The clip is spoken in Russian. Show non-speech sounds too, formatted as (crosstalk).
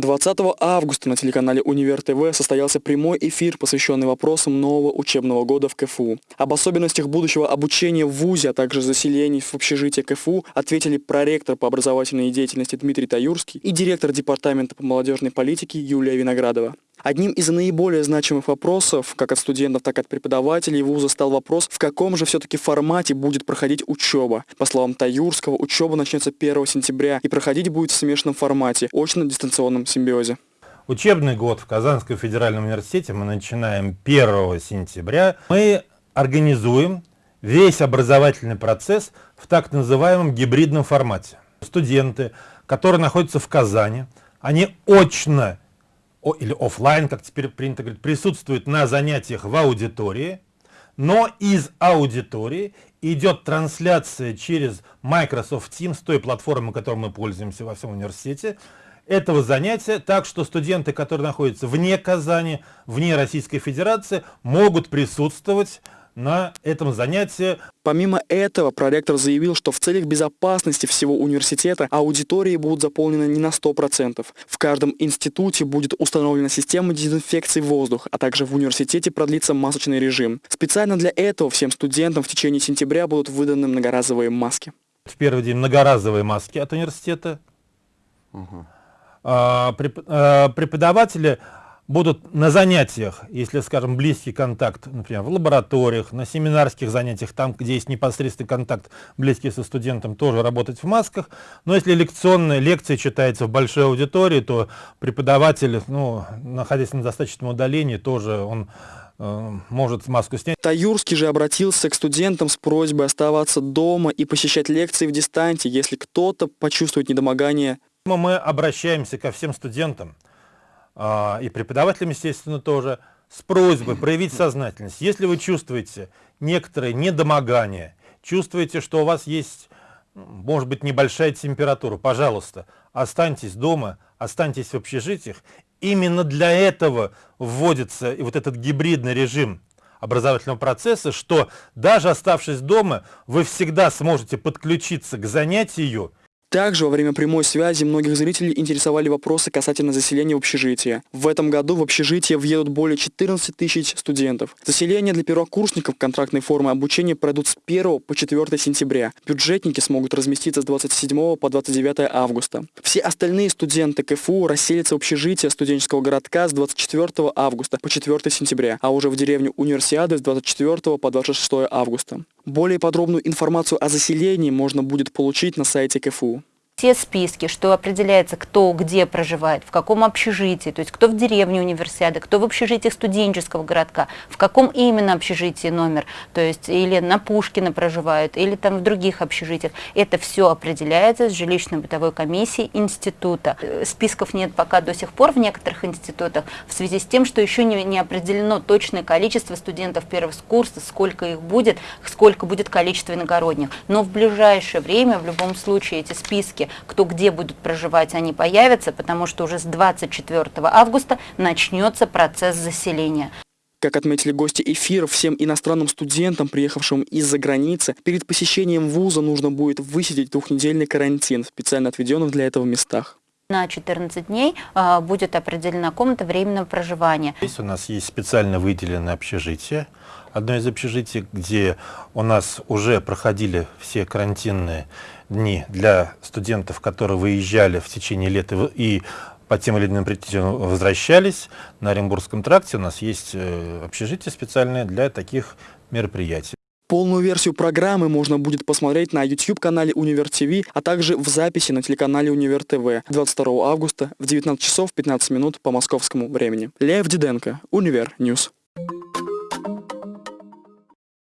20 августа на телеканале Универ ТВ состоялся прямой эфир, посвященный вопросам нового учебного года в КФУ. Об особенностях будущего обучения в ВУЗе, а также заселений в общежитие КФУ ответили проректор по образовательной деятельности Дмитрий Таюрский и директор департамента по молодежной политике Юлия Виноградова. Одним из наиболее значимых вопросов, как от студентов, так и от преподавателей вуза, стал вопрос, в каком же все-таки формате будет проходить учеба. По словам Таюрского, учеба начнется 1 сентября и проходить будет в смешанном формате, очно-дистанционном симбиозе. Учебный год в Казанском федеральном университете мы начинаем 1 сентября. Мы организуем весь образовательный процесс в так называемом гибридном формате. Студенты, которые находятся в Казани, они очно или офлайн, как теперь принято говорить, присутствует на занятиях в аудитории, но из аудитории идет трансляция через Microsoft Teams, той платформы, которой мы пользуемся во всем университете, этого занятия, так что студенты, которые находятся вне Казани, вне Российской Федерации, могут присутствовать на этом занятии. Помимо этого, проректор заявил, что в целях безопасности всего университета аудитории будут заполнены не на 100%. В каждом институте будет установлена система дезинфекции воздуха, а также в университете продлится масочный режим. Специально для этого всем студентам в течение сентября будут выданы многоразовые маски. В первый день многоразовые маски от университета. Угу. А, преподаватели будут на занятиях, если, скажем, близкий контакт, например, в лабораториях, на семинарских занятиях, там, где есть непосредственный контакт близкий со студентом, тоже работать в масках. Но если лекционная лекция читается в большой аудитории, то преподаватель, ну, находясь на достаточном удалении, тоже он э, может маску снять. Таюрский же обратился к студентам с просьбой оставаться дома и посещать лекции в дистанте, если кто-то почувствует недомогание. Мы обращаемся ко всем студентам, и преподавателям, естественно, тоже, с просьбой (clears throat) проявить сознательность. Если вы чувствуете некоторые недомогания, чувствуете, что у вас есть, может быть, небольшая температура, пожалуйста, останьтесь дома, останьтесь в общежитиях. Именно для этого вводится вот этот гибридный режим образовательного процесса, что даже оставшись дома, вы всегда сможете подключиться к занятию также во время прямой связи многих зрителей интересовали вопросы касательно заселения в общежитие. В этом году в общежитие въедут более 14 тысяч студентов. Заселение для первокурсников контрактной формы обучения пройдут с 1 по 4 сентября. Бюджетники смогут разместиться с 27 по 29 августа. Все остальные студенты КФУ расселятся в общежитие студенческого городка с 24 августа по 4 сентября, а уже в деревню Универсиады с 24 по 26 августа. Более подробную информацию о заселении можно будет получить на сайте КФУ все списки, что определяется, кто где проживает, в каком общежитии, то есть кто в деревне универсиады, кто в общежитиях студенческого городка, в каком именно общежитии номер, то есть или на Пушкина проживают, или там в других общежитиях. Это все определяется с жилищно-бытовой комиссией института. Э, списков нет пока до сих пор в некоторых институтах, в связи с тем, что еще не, не определено точное количество студентов первого курса, сколько их будет, сколько будет количество иногородних. Но в ближайшее время, в любом случае, эти списки кто где будут проживать, они появятся, потому что уже с 24 августа начнется процесс заселения. Как отметили гости эфира, всем иностранным студентам, приехавшим из-за границы, перед посещением вуза нужно будет высидеть двухнедельный карантин в специально отведенных для этого местах. На 14 дней э, будет определена комната временного проживания. Здесь у нас есть специально выделенное общежитие. Одно из общежитий, где у нас уже проходили все карантинные дни для студентов, которые выезжали в течение лета и по тем или иным причинам возвращались. На Оренбургском тракте у нас есть э, общежитие специальное для таких мероприятий. Полную версию программы можно будет посмотреть на YouTube-канале Универ ТВ, а также в записи на телеканале Универ ТВ 22 августа в 19 часов 15 минут по московскому времени. Лев Диденко, Универ News.